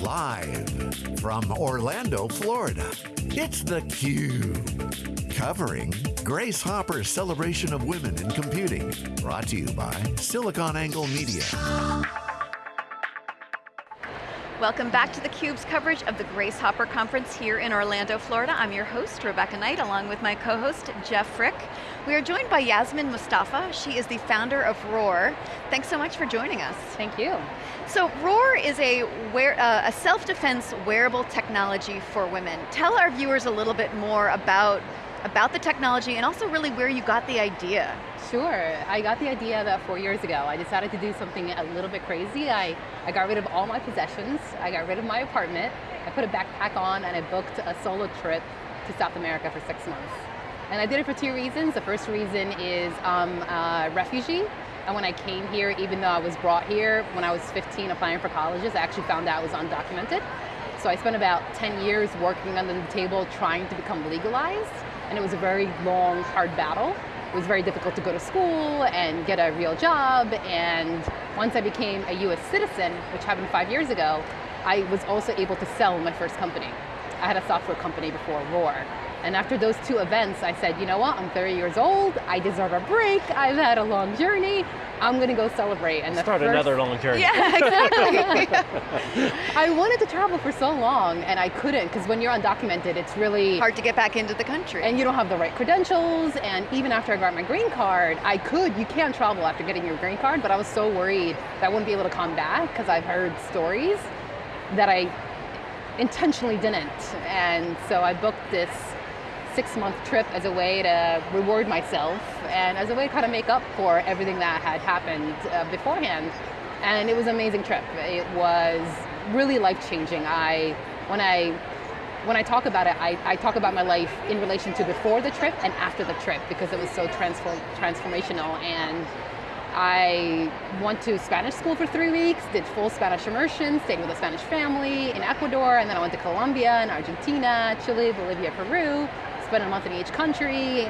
Live from Orlando, Florida, it's theCUBE. Covering Grace Hopper's celebration of women in computing. Brought to you by SiliconANGLE Media. Welcome back to theCUBE's coverage of the Grace Hopper Conference here in Orlando, Florida. I'm your host, Rebecca Knight, along with my co-host, Jeff Frick. We are joined by Yasmin Mustafa. She is the founder of Roar. Thanks so much for joining us. Thank you. So Roar is a, wear, uh, a self-defense wearable technology for women. Tell our viewers a little bit more about, about the technology and also really where you got the idea. Sure, I got the idea about four years ago. I decided to do something a little bit crazy. I, I got rid of all my possessions, I got rid of my apartment, I put a backpack on and I booked a solo trip to South America for six months. And I did it for two reasons. The first reason is I'm a refugee, and when I came here, even though I was brought here when I was 15 applying for colleges, I actually found out I was undocumented. So I spent about 10 years working under the table trying to become legalized, and it was a very long, hard battle. It was very difficult to go to school and get a real job. And once I became a US citizen, which happened five years ago, I was also able to sell my first company. I had a software company before Roar. And after those two events, I said, you know what, I'm 30 years old, I deserve a break, I've had a long journey, I'm going to go celebrate. And Start first... another long journey. Yeah, exactly. I wanted to travel for so long and I couldn't because when you're undocumented, it's really hard to get back into the country. And you don't have the right credentials. And even after I got my green card, I could, you can travel after getting your green card, but I was so worried that I wouldn't be able to come back because I've heard stories that I intentionally didn't. And so I booked this six month trip as a way to reward myself and as a way to kind of make up for everything that had happened uh, beforehand. And it was an amazing trip. It was really life changing. I, when I, when I talk about it, I, I talk about my life in relation to before the trip and after the trip because it was so transform, transformational and I went to Spanish school for three weeks, did full Spanish immersion, stayed with a Spanish family in Ecuador, and then I went to Colombia and Argentina, Chile, Bolivia, Peru, spent a month in each country.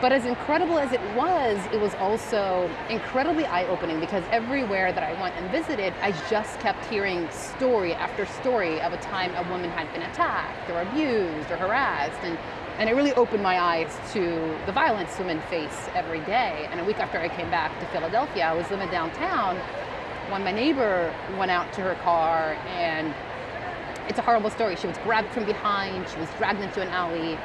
But as incredible as it was, it was also incredibly eye-opening because everywhere that I went and visited, I just kept hearing story after story of a time a woman had been attacked or abused or harassed. And, and it really opened my eyes to the violence women face every day. And a week after I came back to Philadelphia, I was living downtown when my neighbor went out to her car and it's a horrible story. She was grabbed from behind, she was dragged into an alley,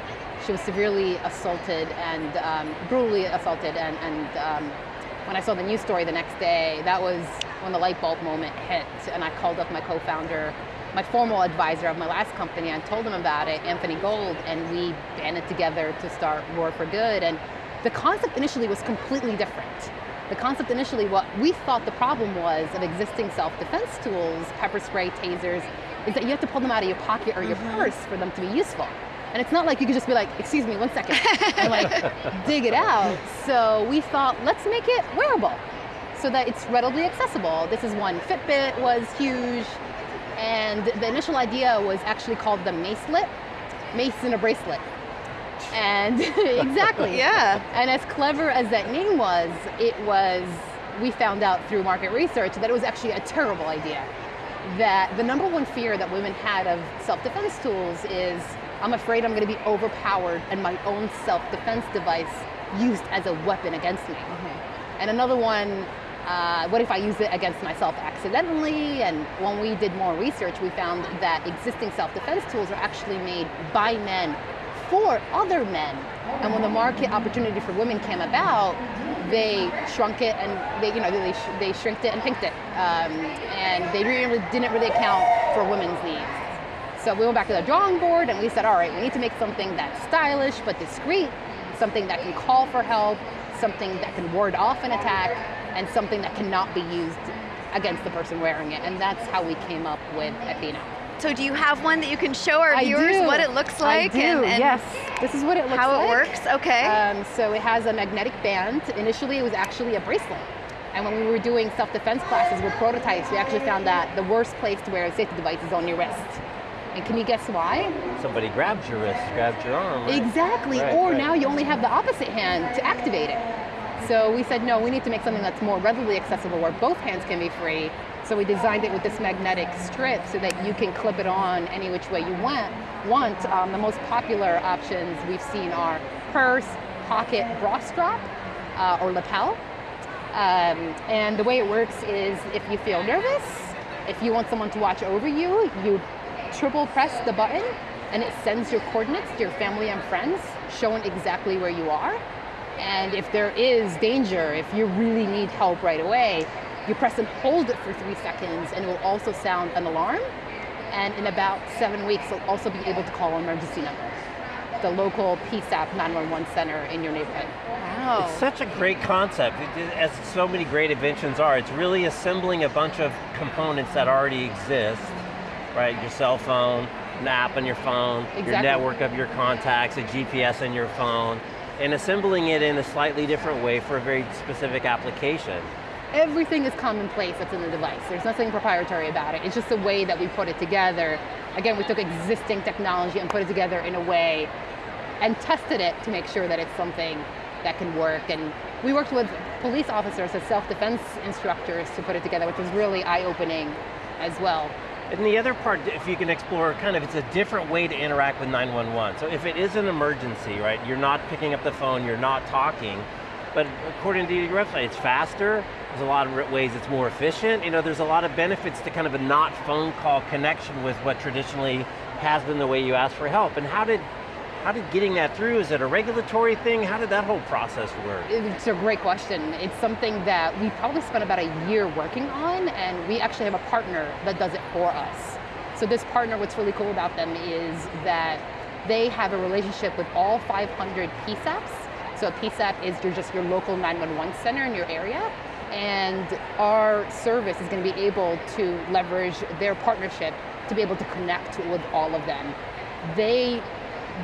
she was severely assaulted and um, brutally assaulted. And, and um, when I saw the news story the next day, that was when the light bulb moment hit. And I called up my co-founder, my formal advisor of my last company, and told him about it, Anthony Gold, and we banded together to start Roar for Good. And the concept initially was completely different. The concept initially, what we thought the problem was of existing self-defense tools, pepper spray, tasers, is that you have to pull them out of your pocket or your mm -hmm. purse for them to be useful. And it's not like you could just be like, excuse me, one second, and like dig it out. So we thought, let's make it wearable so that it's readily accessible. This is one, Fitbit was huge. And the initial idea was actually called the Macelet, mace in a bracelet. And exactly. yeah. And as clever as that name was, it was, we found out through market research that it was actually a terrible idea. That the number one fear that women had of self-defense tools is I'm afraid I'm going to be overpowered and my own self-defense device used as a weapon against me. Mm -hmm. And another one, uh, what if I use it against myself accidentally? And when we did more research, we found that existing self-defense tools are actually made by men for other men. And when the market opportunity for women came about, they shrunk it and they, you know, they, they shrinked it and pinked it. Um, and they really didn't really account for women's needs. So we went back to the drawing board and we said, all right, we need to make something that's stylish but discreet, something that can call for help, something that can ward off an attack, and something that cannot be used against the person wearing it. And that's how we came up with Athena. So do you have one that you can show our I viewers do. what it looks like? I do, and, and yes. This is what it looks how like. How it works, okay. Um, so it has a magnetic band. Initially it was actually a bracelet. And when we were doing self-defense classes with prototypes, we actually found that the worst place to wear a safety device is on your wrist. And can you guess why? Somebody grabbed your wrist, grabbed your arm. Right? Exactly, right, or right. now you only have the opposite hand to activate it. So we said, no, we need to make something that's more readily accessible where both hands can be free So we designed it with this magnetic strip so that you can clip it on any which way you want. want. Um, the most popular options we've seen are purse, pocket, bra strap, uh, or lapel. Um, and the way it works is if you feel nervous, if you want someone to watch over you, you triple press the button and it sends your coordinates to your family and friends, showing exactly where you are. And if there is danger, if you really need help right away, you press and hold it for three seconds and it will also sound an alarm. And in about seven weeks, you'll also be able to call an emergency number, the local PSAP 911 center in your neighborhood. Wow. It's such a great concept, it, as so many great inventions are. It's really assembling a bunch of components that already exist, right? Your cell phone, an app on your phone, Exactly. your network of your contacts, a GPS on your phone, and assembling it in a slightly different way for a very specific application. Everything is commonplace that's in the device. There's nothing proprietary about it. It's just the way that we put it together. Again, we took existing technology and put it together in a way and tested it to make sure that it's something that can work. And we worked with police officers as self-defense instructors to put it together, which was really eye-opening as well. And the other part, if you can explore, kind of, it's a different way to interact with 911. So if it is an emergency, right, you're not picking up the phone, you're not talking, but according to your website, it's faster, there's a lot of ways it's more efficient, you know, there's a lot of benefits to kind of a not phone call connection with what traditionally has been the way you ask for help. And how did, how did getting that through, is it a regulatory thing? How did that whole process work? It's a great question. It's something that we probably spent about a year working on, and we actually have a partner that does it for us. So this partner, what's really cool about them is that they have a relationship with all 500 PSAPs. So a PSAP is your, just your local 911 center in your area, and our service is going to be able to leverage their partnership to be able to connect with all of them. They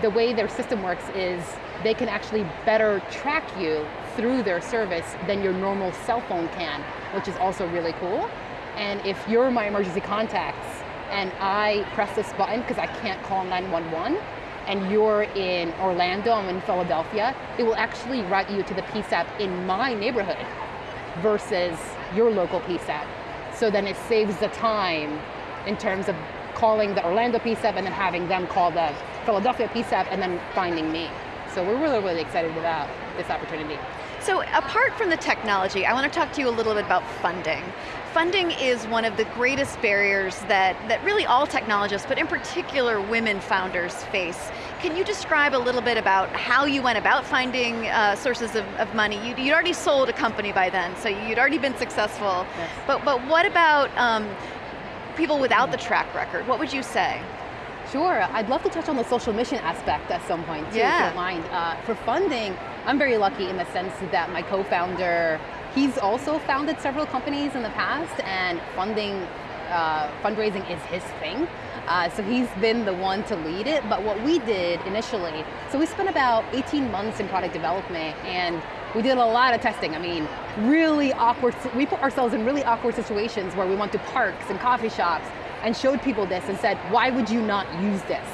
the way their system works is they can actually better track you through their service than your normal cell phone can, which is also really cool. And if you're my emergency contacts and I press this button because I can't call 911, and you're in Orlando, I'm in Philadelphia, it will actually route you to the PSAP in my neighborhood versus your local PSAP. So then it saves the time in terms of calling the Orlando PSAP and then having them call the Philadelphia PSAP and then finding me. So we're really, really excited about this opportunity. So apart from the technology, I want to talk to you a little bit about funding. Funding is one of the greatest barriers that, that really all technologists, but in particular women founders face. Can you describe a little bit about how you went about finding uh, sources of, of money? You'd, you'd, already sold a company by then, so you'd already been successful. Yes. But, but what about um, people without the track record? What would you say? Sure, I'd love to touch on the social mission aspect at some point too, yeah. if you don't mind. Uh, for funding, I'm very lucky in the sense that my co-founder, he's also founded several companies in the past and funding, uh, fundraising is his thing. Uh, so he's been the one to lead it, but what we did initially, so we spent about 18 months in product development and we did a lot of testing. I mean, really awkward, we put ourselves in really awkward situations where we went to parks and coffee shops and showed people this and said, why would you not use this?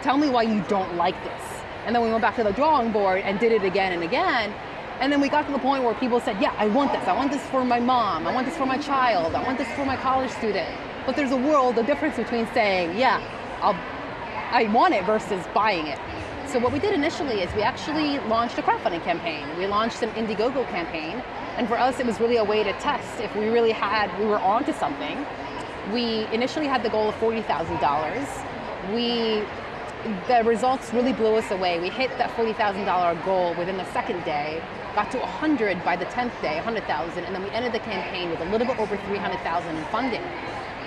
Tell me why you don't like this. And then we went back to the drawing board and did it again and again. And then we got to the point where people said, yeah, I want this. I want this for my mom. I want this for my child. I want this for my college student. But there's a world, a difference between saying, yeah, I'll, I want it versus buying it. So what we did initially is we actually launched a crowdfunding campaign. We launched an Indiegogo campaign. And for us, it was really a way to test if we really had, we were onto something. We initially had the goal of $40,000. We, the results really blew us away. We hit that $40,000 goal within the second day, got to 100 by the 10th day, 100,000, and then we ended the campaign with a little bit over 300,000 in funding.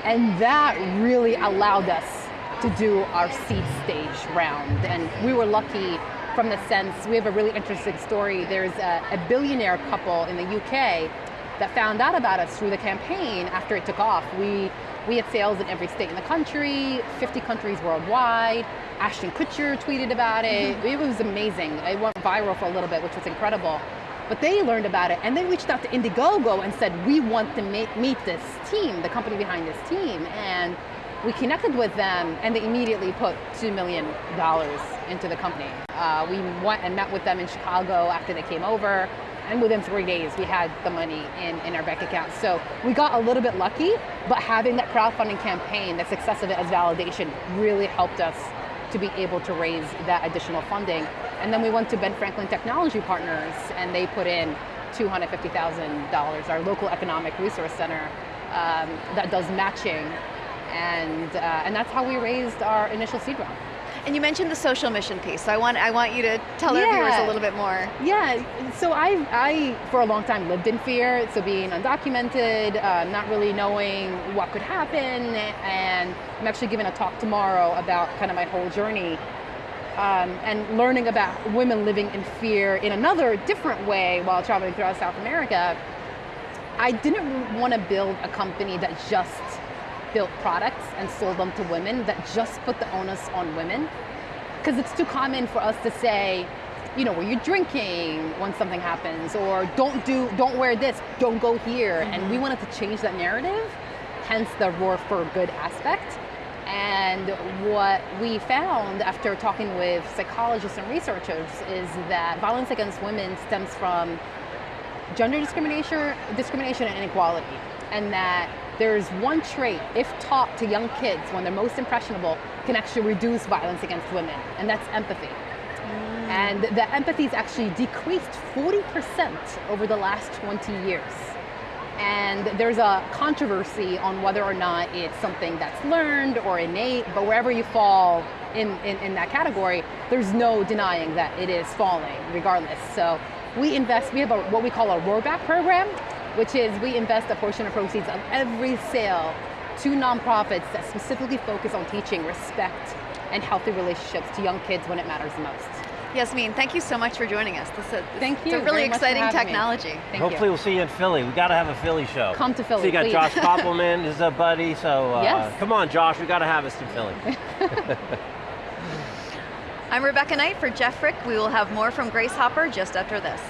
And that really allowed us to do our seed stage round. And we were lucky from the sense, we have a really interesting story. There's a, a billionaire couple in the UK that found out about us through the campaign after it took off. We, we had sales in every state in the country, 50 countries worldwide. Ashton Kutcher tweeted about it. It was amazing. It went viral for a little bit, which was incredible. But they learned about it and they reached out to Indiegogo and said, we want to make, meet this team, the company behind this team. And we connected with them and they immediately put $2 million into the company. Uh, we went and met with them in Chicago after they came over. And within three days, we had the money in, in our bank account. So we got a little bit lucky, but having that crowdfunding campaign, the success of it as validation, really helped us to be able to raise that additional funding. And then we went to Ben Franklin Technology Partners, and they put in $250,000, our local economic resource center um, that does matching. And, uh, and that's how we raised our initial seed round. And you mentioned the social mission piece, so I want, I want you to tell our viewers a little bit more. Yeah, so I, I, for a long time, lived in fear. So being undocumented, uh, not really knowing what could happen, and I'm actually giving a talk tomorrow about kind of my whole journey um, and learning about women living in fear in another different way while traveling throughout South America. I didn't want to build a company that just built products and sold them to women, that just put the onus on women. Because it's too common for us to say, you know, were you drinking when something happens, or don't do, don't wear this, don't go here. And we mm-hmm. wanted to change that narrative, hence the roar for good aspect. And what we found after talking with psychologists and researchers is that violence against women stems from gender discrimination, discrimination and inequality. And that there's one trait, if taught to young kids when they're most impressionable, can actually reduce violence against women, and that's empathy. Mm. And the empathy's actually decreased 40% over the last 20 years. And there's a controversy on whether or not it's something that's learned or innate, but wherever you fall in, in, in that category, there's no denying that it is falling regardless. So we invest, we have a, what we call a roarback program, which is we invest a portion of proceeds of every sale to nonprofits that specifically focus on teaching respect and healthy relationships to young kids when it matters the most. Yasmin, thank you so much for joining us. This is, Thank it's you a really very exciting having me. technology. Thank you. Hopefully you. we'll see you in Philly. We got to have a Philly show. Come to Philly, So you got please. Josh Kopelman is a buddy, so uh, Yes. come on Josh, we got to have us in Philly. I'm Rebecca Knight for Jeff Frick. We will have more from Grace Hopper just after this.